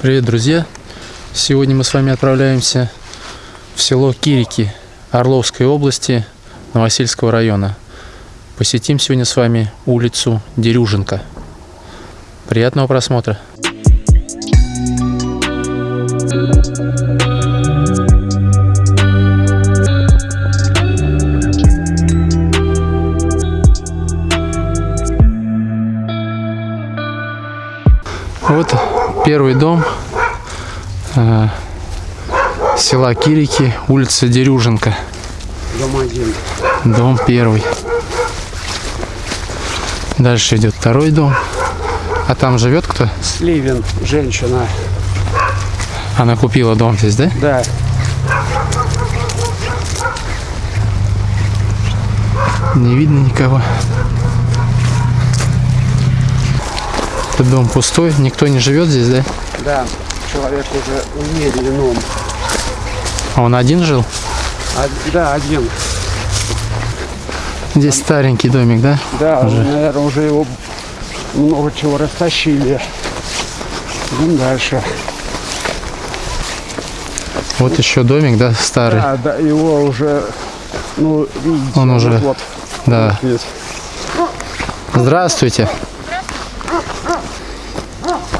Привет, друзья! Сегодня мы с вами отправляемся в село Кирики Орловской области Новосельского района. Посетим сегодня с вами улицу Дерюженко. Приятного просмотра! Вот первый дом э, села Кирики, улица Дерюженко. Дом один. Дом первый. Дальше идет второй дом. А там живет кто? Сливин, женщина. Она купила дом здесь, да? Да. Не видно никого. Этот дом пустой, никто не живет здесь, да? Да. Человек уже умеренным. А он один жил? А, да, один. Здесь старенький домик, да? Да, Уже. наверное, уже его много чего растащили. Идем дальше. Вот еще домик, да, старый. Да, да, его уже, ну, видите, Он уже- вот, Да. Здравствуйте.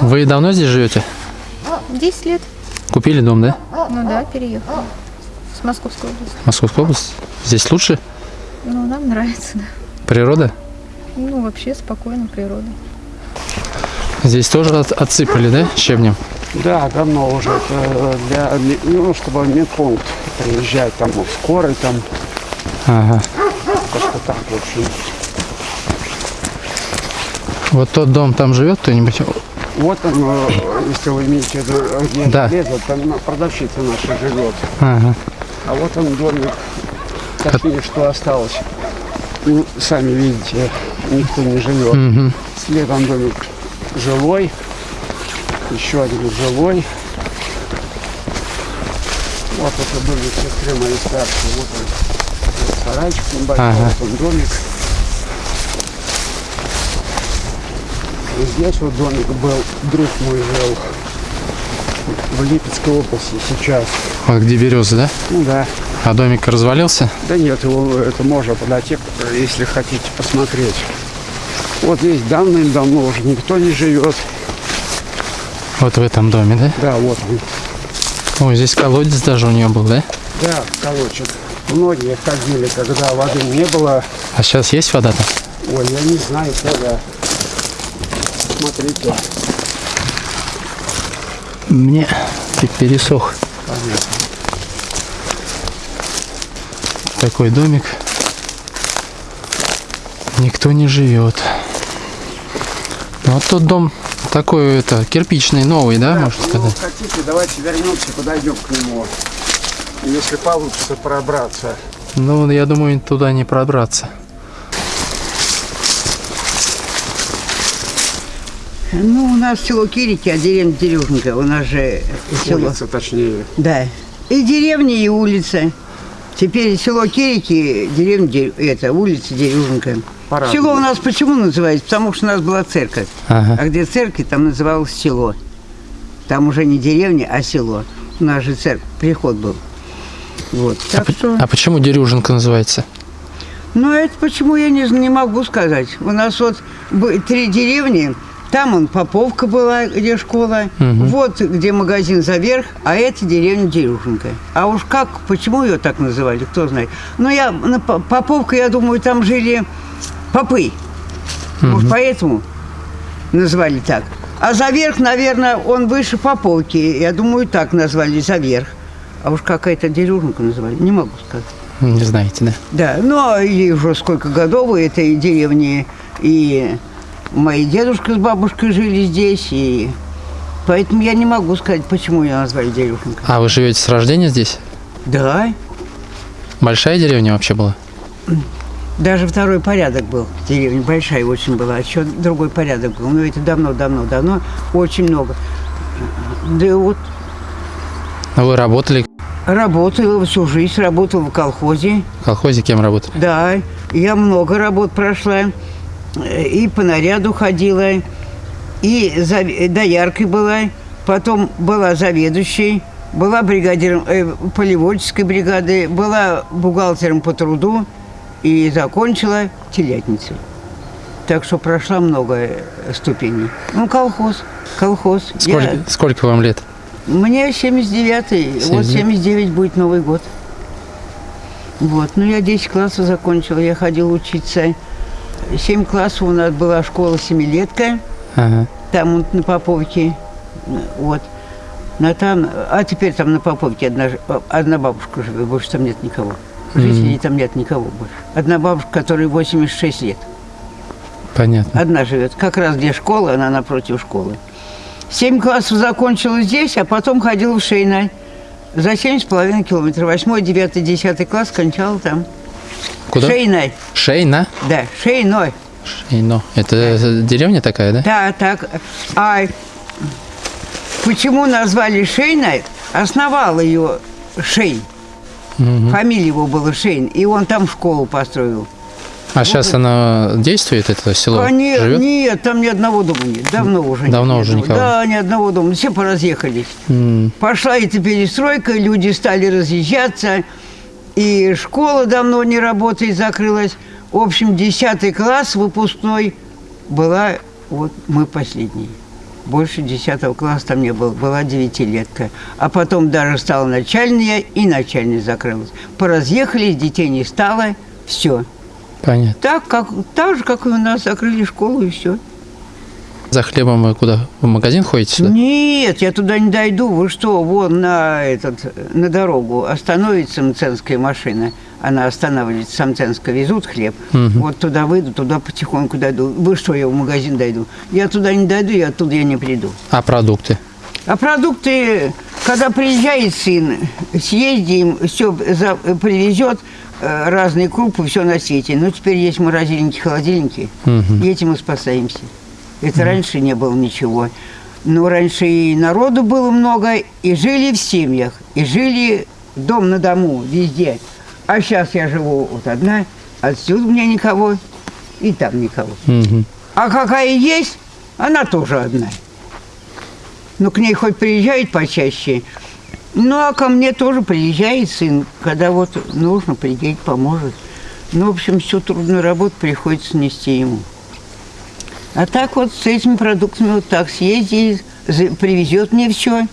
Вы давно здесь живете? 10 лет. Купили дом, да? Ну да, переехала. С Московской области. Московская область. Здесь лучше? Ну, нам нравится, да. Природа? Ну, вообще спокойно, природа. Здесь тоже от- отсыпали, да, щебнем? Да, давно уже. Это для, ну, чтобы медпункт приезжать, там, вот, скорой, там, Ага. как-то так, в общем. Вот тот дом там живет кто-нибудь? Вот он, э, если вы имеете в виду, Да. железо, там продавщица наша живет. Ага. А вот он домик, точнее, что осталось. Ну, сами видите, никто не живет. Мгм. Следом домик жилой, еще один жилой. Вот это домик сестры моей старшей. Вот он, сарайчик небольшой, Ага. вот он домик. Здесь вот домик был, друг мой жил в Липецкой области сейчас. Вот где березы, да? Ну да. А домик развалился? Да нет, его это можно подойти, если хотите посмотреть. Вот здесь давным-давно уже никто не живет. Вот в этом доме, да? Да, вот он. Ой, здесь колодец даже у нее был, да? Да, колочек. Многие ходили, когда воды не было. А сейчас есть вода там? Ой, я не знаю, когда. Смотрите. Мне пересох. Понятно. Такой домик. Никто не живет. Ну, вот тот дом такой, это, кирпичный, новый, да, можно ну, сказать? хотите, давайте вернемся, подойдем к нему. Если получится пробраться. Ну, я думаю, туда не пробраться. Ну, у нас село Кирики, а деревня Дерюженко. У нас же село. Улица, точнее. Да. И деревня, и улица. Теперь село Кирики, деревня, Дер- это, улица Дерюженко. По-разному. Село у нас почему называется? Потому что у нас была церковь. Ага. А где церковь, там называлось село. Там уже не деревня, а село. У нас же церковь, приход был. Вот. Так П- что... А почему Дерюженко называется? Ну, это почему я не, не могу сказать. У нас вот три деревни. Там он Поповка была, где школа. Вот где магазин Заверх, а это деревня Дерюженко. А уж как, почему ее так называли, кто знает. Ну, я на По- Поповка, я думаю, там жили попы. Может, поэтому назвали так. А Заверх, наверное, он выше Поповки. Я думаю, так назвали Заверх. А уж какая-то Дерюженко называли, не могу сказать. Не знаете, да? Да, ну и уже сколько годов этой деревне, и мои дедушка с бабушкой жили здесь, и поэтому я не могу сказать, почему ее назвали Дерюшенко. А вы живете с рождения здесь? Да, Большая деревня вообще была? даже второй порядок был. Деревня большая очень была, еще другой порядок был. Но это давно-давно-давно, очень много. Да вот А вы работали работала всю жизнь, работала в колхозе. в колхозе, кем работали? Да, я много работ прошла. Э, И по наряду ходила, и за, дояркой была. потом была заведующей, была бригадиром э, полеводческой бригады, была бухгалтером по труду и закончила телятницей. Так что прошла много э, ступеней. Ну, колхоз, колхоз. Сколько, Я- сколько вам лет? мне 79-й, вот 79. 79 будет Новый год. Вот, ну я 10 классов закончила, я ходила учиться. 7 классов у нас была школа семилетка, Ага. там вот на Поповке, вот. Но там, а теперь там на Поповке одна, одна бабушка живет, больше там нет никого. Жителей там нет никого больше. Одна бабушка, которой 86 лет. Понятно. Одна живет. Как раз где школа, она напротив школы. Семь классов закончила здесь, а потом ходила в Шейна. За семь с половиной километров. Восьмой, девятый, десятый класс кончала там. Куда? Шейной. Шейна? Да, Шейной. Шейно. Это деревня такая, да? Да, так. А почему назвали Шейной? Основал ее Шейн. Фамилия его была Шейн. И он там школу построил. А сейчас она действует, это село? А нет, Живет? нет, там ни одного дома нет. Давно уже нет. Давно ни уже никого. Да, ни одного дома. Все поразъехались. М, Пошла эта перестройка, люди стали разъезжаться, и школа давно не работает, закрылась. В общем, 10 класс выпускной была, вот мы последние. Больше 10 класса там не было, была девятилетка. А потом даже стала начальная, и начальная закрылась. Поразъехались, детей не стало, все. Понятно. Так, как, так же, как и у нас, закрыли школу, и все. За хлебом вы куда? В магазин ходите сюда? Нет, я туда не дойду. Вы что, вон на, этот, на дорогу остановится мценская машина. Она останавливается, с Мценска везут хлеб. Мгм. Вот туда выйду, туда потихоньку дойду. Вы что, я в магазин дойду? Я туда не дойду, и оттуда я не приду. А продукты? А продукты, когда приезжает сын, съездим, все привезет, э, разные крупы, все на свете. Ну, теперь есть морозильники, холодильники, и этим мы спасаемся. Это раньше не было ничего. Но раньше и народу было много, и жили в семьях, и жили дом на дому, везде. А сейчас я живу вот одна, отсюда у меня никого, и там никого. Мгм. А какая есть, она тоже одна. Ну, к ней хоть приезжает почаще. Ну, а ко мне тоже приезжает сын, когда вот нужно, приедет, поможет. Ну, в общем, всю трудную работу приходится нести ему. А так вот с этими продуктами вот так съездит, за- привезет мне все.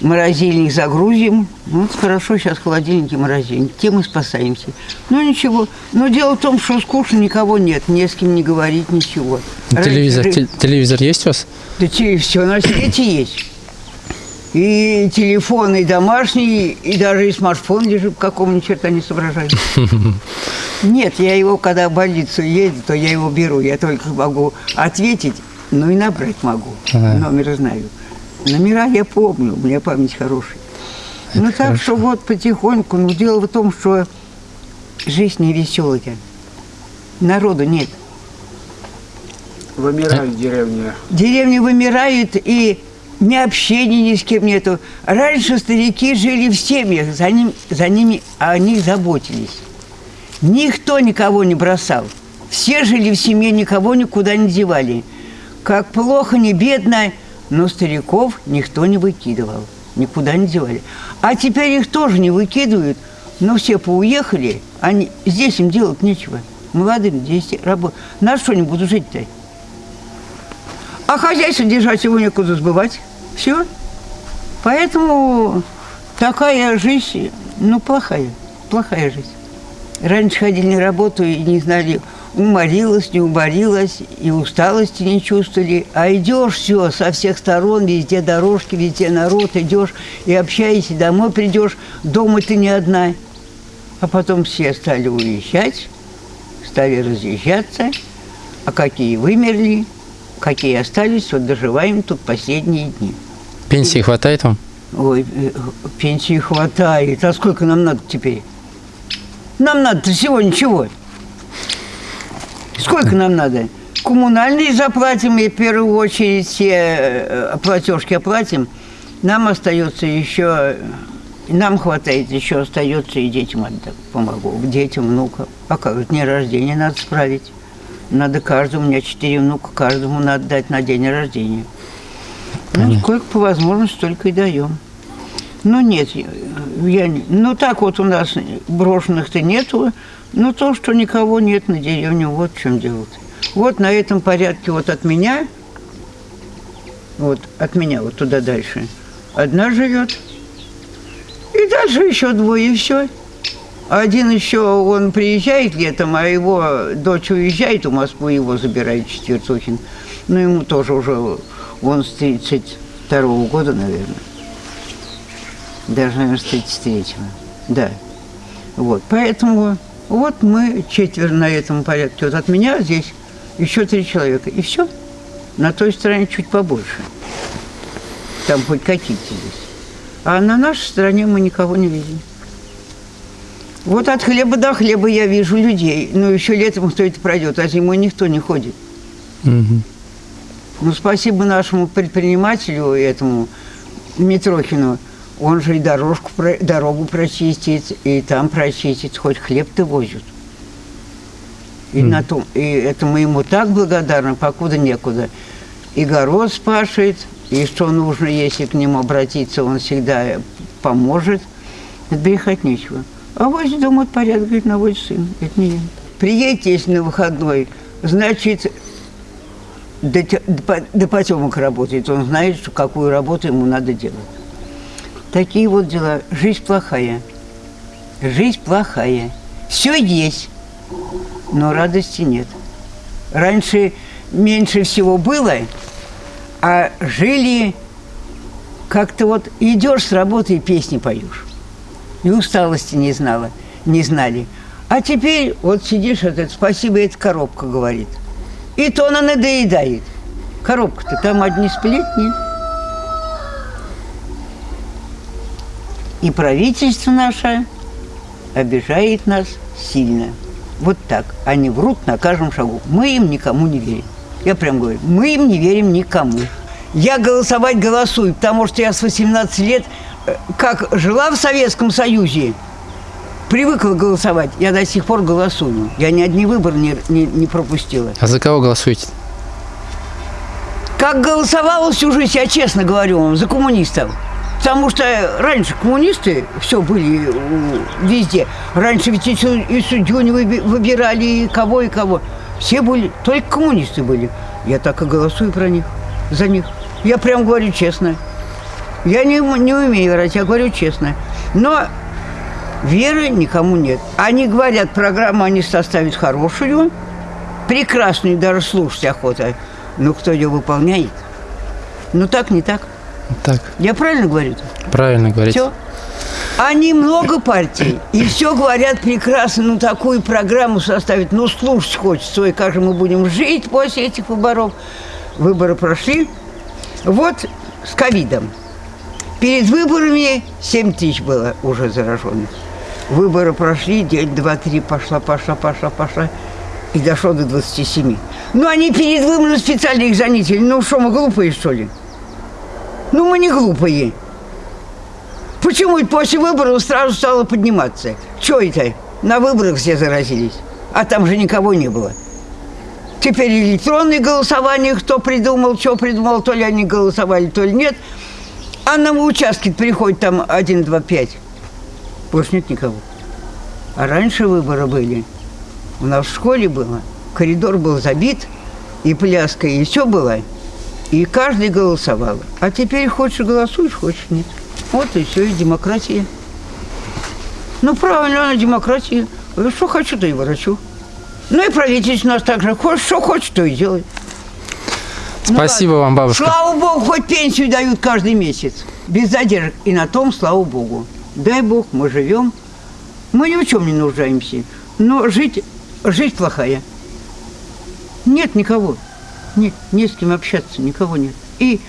Морозильник загрузим. Ну, Вот хорошо, сейчас холодильники, морозильник. Тем мы спасаемся. Ну, ничего. Но дело в том, что скучно никого нет. Не с кем не говорить, ничего. Телевизор, Раньше- те- телевизор есть у вас? да все на свете есть. И телефон, и домашний, и даже и смартфон лежит, какому ни черта не соображаю. Нет, я его, когда в больницу едет, то я его беру. Я только могу ответить, ну и набрать могу. Ага. Номер знаю. Номера я помню, у меня память хорошая. ну так что вот потихоньку, но дело в том, что жизнь не веселая. Народу нет. Вымирает деревня. Деревни вымирают, и ни общения ни с кем нету. Раньше старики жили в семьях, за, ним, за ними о них заботились. Никто никого не бросал. Все жили в семье, никого никуда не девали. Как плохо, не бедно, но стариков никто не выкидывал, никуда не девали. А теперь их тоже не выкидывают, но все поуехали, они, здесь им делать нечего. Молодым здесь работать. На что они будут жить-то? А хозяйство держать его некуда сбывать. Все. Поэтому такая жизнь, ну, плохая. Плохая жизнь. Раньше ходили на работу и не знали, уморилась, не уморилась, и усталости не чувствовали. А идешь все со всех сторон, везде дорожки, везде народ, идешь и общаешься, домой придешь, дома ты не одна. А потом все стали уезжать, стали разъезжаться, а какие вымерли, какие остались, вот доживаем тут последние дни. Пенсии хватает вам? Ой, э, пенсии хватает. А сколько нам надо теперь? Нам надо всего ничего. Сколько нам надо? Коммунальные заплатим, и в первую очередь все э, платежки оплатим. Нам остается еще, нам хватает, еще остается и детям отдам, помогу, детям, внукам. А как день рождения надо справить. Надо каждому, у меня четыре внука, каждому надо дать на день рождения. Ну, сколько по возможности, столько и даем. Ну, нет, я, ну, так вот у нас брошенных-то нету, но то, что никого нет на деревне, вот в чем дело Вот на этом порядке вот от меня, вот от меня вот туда дальше, одна живет, и дальше еще двое, все. Один еще, он приезжает летом, а его дочь уезжает в Москву, его забирает Четвертухин. Ну, ему тоже уже, он с 32 года, наверное. Даже, наверное, с 33-го. Да. Вот, поэтому вот мы четверо на этом порядке. Вот от меня здесь еще три человека. И все. На той стороне чуть побольше. Там хоть какие-то здесь. А на нашей стороне мы никого не видим. Вот от хлеба до хлеба я вижу людей. Ну, еще летом кто это пройдет, а зимой никто не ходит. Мгм. Ну, спасибо нашему предпринимателю, этому Митрохину. Он же и дорожку, дорогу прочистит, и там прочистит, хоть хлеб-то возят. И, на том, и это мы ему так благодарны, покуда некуда. И город спашет, и что нужно, если к нему обратиться, он всегда поможет. Отбрехать нечего. А возле дома порядок, говорит, наводит сын. Это не я. Приедете, если на выходной, значит, до, до до потемок работает. Он знает, что какую работу ему надо делать. Такие вот дела. Жизнь плохая. Жизнь плохая. Все есть, но радости нет. Раньше меньше всего было, а жили как-то вот идешь с работы и песни поешь. И усталости не знала, не знали. А теперь вот сидишь, вот это, спасибо, это коробка говорит. И то она надоедает. Коробка-то там одни сплетни. И правительство наше обижает нас сильно. Вот так. Они врут на каждом шагу. Мы им никому не верим. Я прям говорю, мы им не верим никому. Я голосовать голосую, потому что я с 18 лет, э, как жила в Советском Союзе, привыкла голосовать. Я до сих пор голосую. Я ни одни выборы не, не, не пропустила. А за кого голосуете? Как голосовала всю жизнь, я честно говорю вам, за коммунистов. Потому что раньше коммунисты все были э, везде. Раньше ведь и, су- и судью не выби- выбирали, и кого, и кого. Все были, только коммунисты были. Я так и голосую про них, за них. Я прям говорю честно. Я не, не умею врать, я говорю честно. Но веры никому нет. Они говорят, программу они составят хорошую, прекрасную, даже слушать охота. Но кто ее выполняет? Ну так, не так. Так, Я правильно говорю? правильно говорите. Все. Они много партий, и все говорят прекрасно, ну такую программу составить, ну слушать хочется, ой, как же мы будем жить после этих выборов. Выборы прошли. Вот с ковидом. Перед выборами 7 тысяч было уже зараженных. Выборы прошли, день, два, три, пошла, пошла, пошла, пошла. И дошло до 27. Ну, они перед выборами специально их занятели. Ну, что, мы глупые, что ли? Ну, мы не глупые. Почему после выборов сразу стало подниматься? Че это? На выборах все заразились, а там же никого не было. Теперь электронное голосование, кто придумал, что придумал, то ли они голосовали, то ли нет. А на участке приходит там 1, 2, 5. Больше нет никого. А раньше выборы были. У нас в школе было. Коридор был забит, и пляска, и все было. И каждый голосовал. А теперь хочешь голосуешь, хочешь нет. Вот и все, и демократия. Ну, правильно, она демократия. Что хочу, то и ворочу. Ну и правительство у нас так же. Хочешь, что хочет, то и делает. Ну, Спасибо ладно. вам, бабушка. Слава Богу, хоть пенсию дают каждый месяц. Без задержек. И на том, слава Богу. Дай Бог, мы живем. Мы ни в чем не нуждаемся. Но жить, жизнь плохая. Нет никого. Нет, не с кем общаться, никого нет. И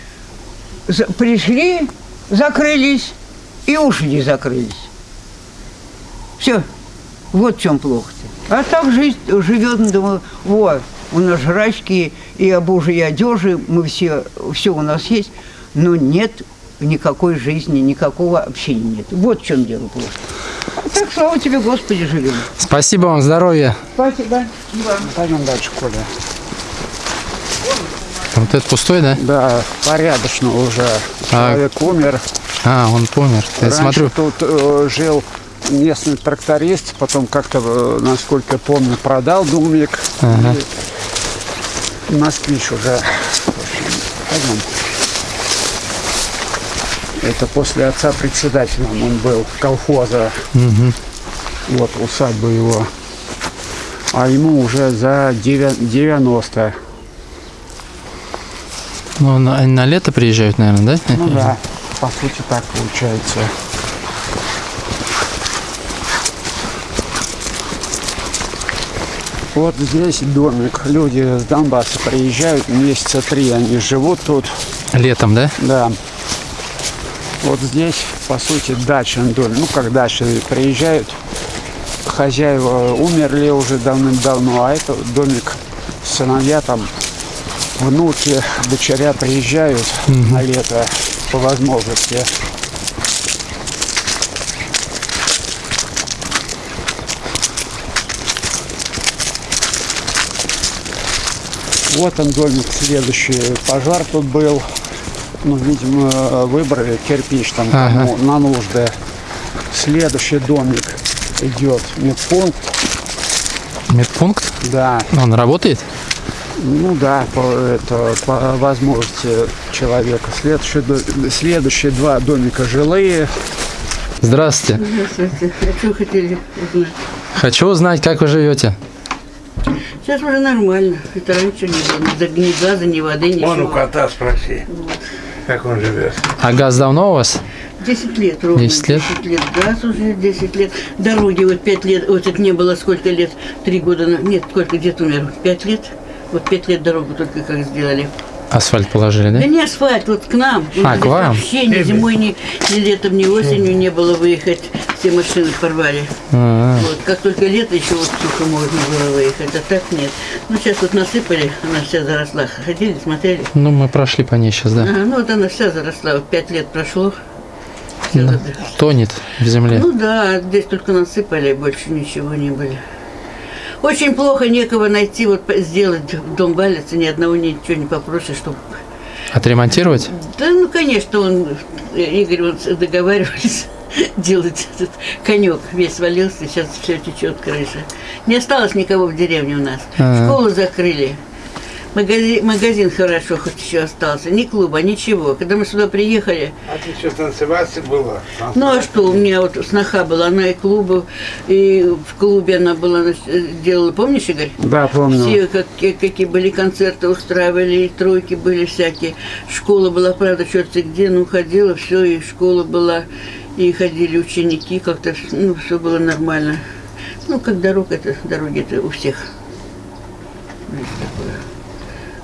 за- пришли, закрылись, и ушли закрылись. Все. Вот в чем плохо-то. А так жизнь живет, думаю, вот, у нас жрачки и обужи, и одежи, мы все, все у нас есть, но нет никакой жизни, никакого общения нет. Вот в чем дело плохо. А так, слава тебе, Господи, живем. Спасибо вам, здоровья. Спасибо. Пойдем дальше, Коля. Вот этот пустой, да? Да, порядочно уже. А- Человек умер. А, он помер. Я Раньше смотрю, тут э, жил местный тракторист, потом как-то, э, насколько я помню, продал домик. Ага. И москвич уже. Пойдем. Это после отца председателем он был колхоза. Вот усадьба его. А ему уже за девя- 90. Ну, на, на лето приезжают, наверное, да? Ну да, по сути так получается. Вот здесь домик. Люди с Донбасса приезжают, месяца три они живут тут. Летом, да? Да. Вот здесь, по сути, дачный домик. Ну, как дача, приезжают, хозяева умерли уже давным-давно, а это домик, сыновья там, внуки, дочеря приезжают на лето по возможности. Вот он домик следующий. Пожар тут был. Ну, видимо, выбрали кирпич там Ага. кому на нужды. Следующий домик идет медпункт. Медпункт? Да, Он работает? Ну да, по, это, по возможности человека. Следующие, следующие два домика жилые. Здравствуйте. Здравствуйте. А что хотели узнать? Хочу узнать, как вы живете. Сейчас уже нормально. Это раньше не было. Ни, газа, ни воды, ничего. Вон у кота спроси, как он живет. А газ давно у вас? 10 лет ровно. 10 лет? 10 лет. Газ уже 10 лет. Дороги вот 5 лет. Вот это не было сколько лет? Три года. на- Нет, сколько дед умер? 5 лет? Вот 5 лет дорогу только как сделали. Асфальт положили, Да да? не асфальт, вот к нам. Нас к здесь вам? Вообще ни зимой, ни, ни летом, ни осенью не было выехать. Все машины порвали. А, Вот, как только лето, еще вот сухо можно было выехать, а так нет. Ну, сейчас вот насыпали, она вся заросла. Ходили, смотрели. Ну, мы прошли по ней сейчас, да. Ага, ну, вот она вся заросла, вот пять лет прошло. Заросла. Тонет в земле. Ну да, здесь только насыпали, больше ничего не были. Очень плохо некого найти, вот сделать дом валится, ни одного ничего не попросишь, чтобы... Отремонтировать? Да, ну, конечно, он, э, Игорь, с- договаривались делать этот конек. Весь свалился, сейчас все течет крыша. Не осталось никого в деревне у нас. Ага. Школу закрыли. Магазин, магазин хорошо хоть еще остался. Ни клуба, ничего. Когда мы сюда приехали, А ты что, танцевать была? ну а что, у меня вот сноха была, она и клубу, и в клубе она была, делала, помнишь, Игорь? Да, помню. Все, как, какие были концерты устраивали, и тройки были всякие. Школа была, правда, черти где, ну, ходила, все, и школа была, и ходили ученики, как-то, ну, все было нормально. Ну, как дорога, это, дороги это у всех. Есть такое.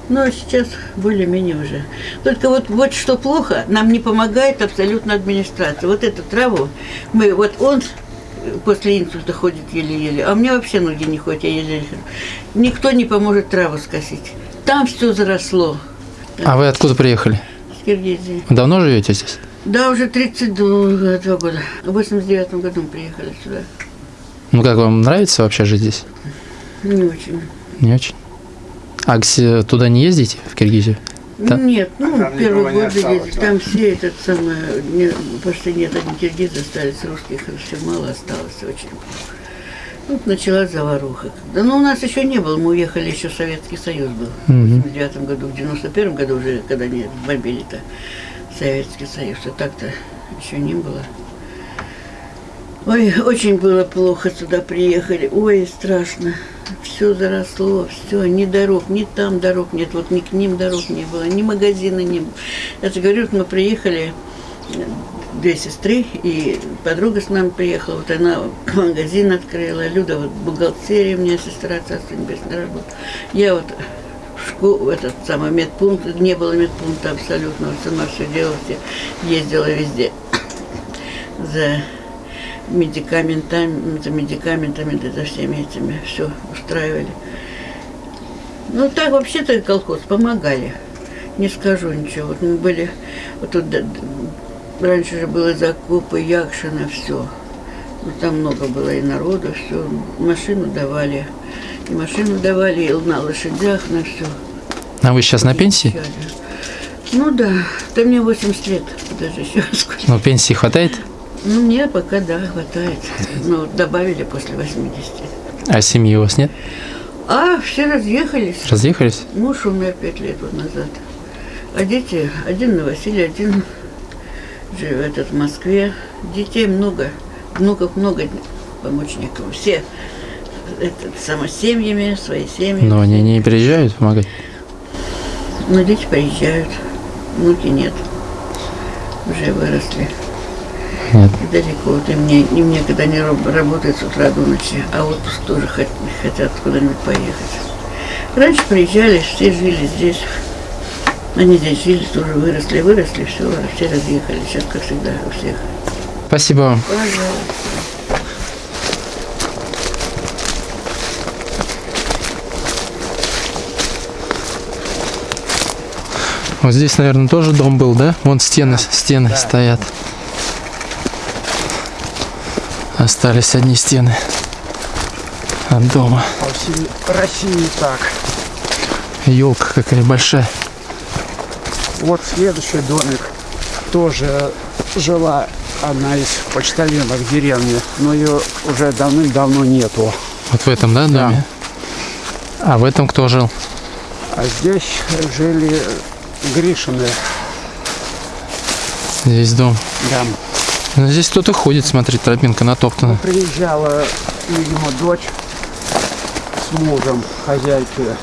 Ну, а сейчас более-менее уже. Только вот, вот что плохо, нам не помогает абсолютно администрация. Вот эту траву, мы, вот он э, после инсульта ходит еле-еле, а меня вообще ноги не ходят, я еле хожу. Никто не поможет траву скосить. Там все заросло. А вы откуда приехали? С Киргизии. Давно живете здесь? Да, уже 32 два года. В 89 году мы приехали сюда. Ну, как вам нравится вообще жить здесь? Не очень. Не очень. А туда не ездите, в Киргизию? Да. Нет, ну, не годы осталось, ездили, да? там все этот самый, не, почти нет, одни киргизы остались, русских все мало осталось, очень плохо. Вот началась заваруха. Да, но у нас еще не было, мы уехали, еще Советский Союз был. В 89 году, в 91 году уже, когда не бомбили-то Советский Союз, а так-то еще не было. Ой, очень было плохо сюда приехали. Ой, страшно. Все заросло, все, ни дорог, ни там дорог нет, вот ни к ним дорог не было, ни магазина не было. Я же говорю, мы приехали, э, две сестры, и подруга с нами приехала, вот она магазин открыла, Люда, вот бухгалтерия, у меня сестра, царство небесное, работала. Я вот в школу, этот самый медпункт, не было медпункта абсолютно, сама все делала, все ездила везде за медикаментами, за медикаментами, да, за всеми этими все устраивали. Ну так вообще-то колхоз помогали. Не скажу ничего. Вот мы были, вот тут раньше же было закупы, Якшина, все. Ну, там много было и народу, все. Машину давали. И машину давали, и на лошадях, на все. А вы сейчас на пенсии? Ну да, да мне 80 лет, даже еще сколько. Ну, пенсии хватает? Ну, мне пока, да, хватает. Ну, добавили после 80. А семьи у вас нет? А, все разъехались. Разъехались? Муж умер пять лет назад. А дети, один на Василий, один живет в Москве. Детей много, внуков много, помочь некому. Все это, самосемьями, свои семьи. Но они не приезжают помогать? Но дети приезжают, внуки нет. Уже выросли. Нет. И далеко. Вот им, не, им некогда не раб- работать с утра до ночи, а отпуск тоже хот- хотят куда-нибудь поехать. Раньше приезжали, все жили здесь. Они здесь жили, тоже выросли, выросли, все, все разъехали. Сейчас, как всегда, у всех. Спасибо вам. Пожалуйста. Вот здесь, наверное, тоже дом был, да? Вон стены, стены стоят. Остались одни стены от дома. По всей России так. Елка какая большая. Вот следующий домик. Тоже жила одна из почтальонок деревни, но ее уже давным-давно нету. Вот в этом, да, доме? А в этом кто жил? А здесь жили Гришины. Здесь дом. Да. Ну, здесь кто-то ходит, смотри, тропинка натоптана. Приезжала, видимо, дочь с мужем хозяйки.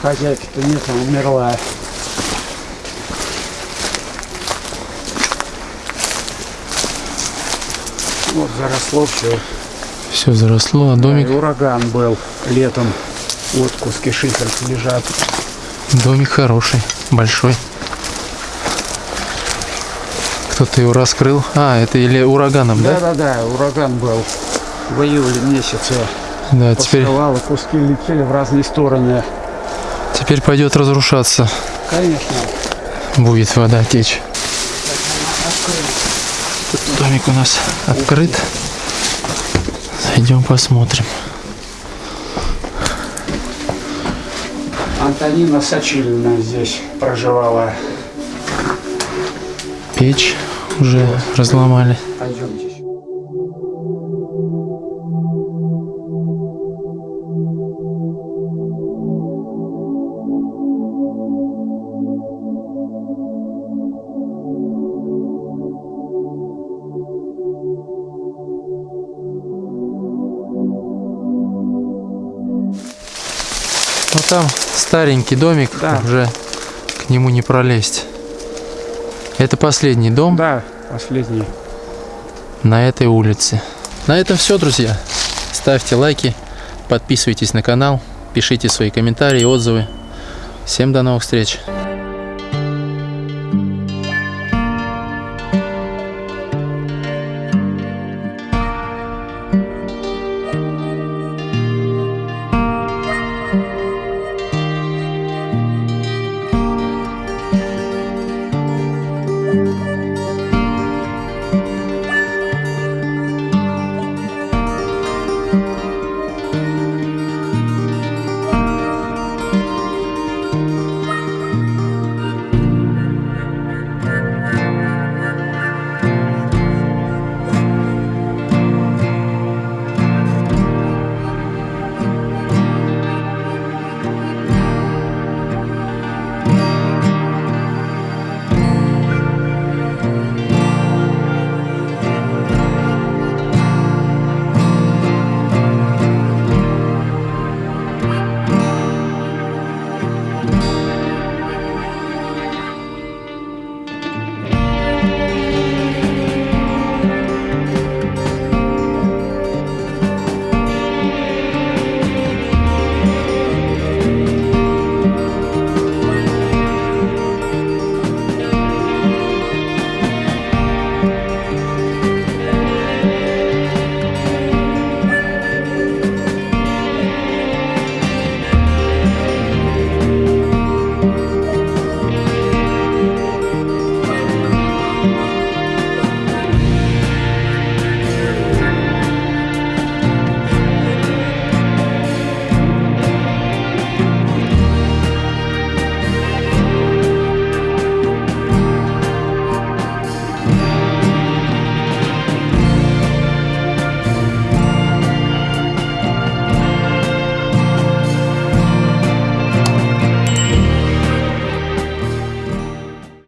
Хозяйки-то нет, она умерла. Вот заросло все. Все заросло, а домик, ураган был летом. Вот куски шифера лежат. домик хороший, большой. Кто-то его раскрыл. А, это или ураганом, да? Да-да-да, ураган был в июле месяце. Да, теперь, Посрывало, куски летели в разные стороны. теперь пойдет разрушаться. Конечно. Будет вода течь. Домик у нас открыт. Зайдем посмотрим. Антонина Сочилина здесь проживала. Печь уже разломали. Пойдемте. Ну там старенький домик, Да. уже к нему не пролезть. Это последний дом Да, последний. на этой улице. На этом все, друзья. Ставьте лайки, подписывайтесь на канал, пишите свои комментарии, отзывы. Всем до новых встреч.